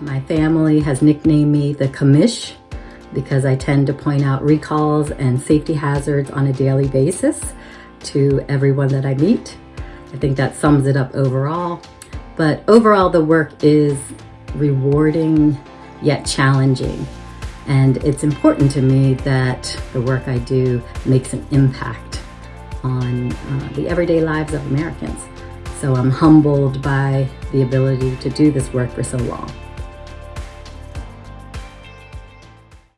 My family has nicknamed me the commish because I tend to point out recalls and safety hazards on a daily basis to everyone that I meet. I think that sums it up overall. But overall, the work is rewarding yet challenging. And it's important to me that the work I do makes an impact on uh, the everyday lives of Americans. So I'm humbled by the ability to do this work for so long.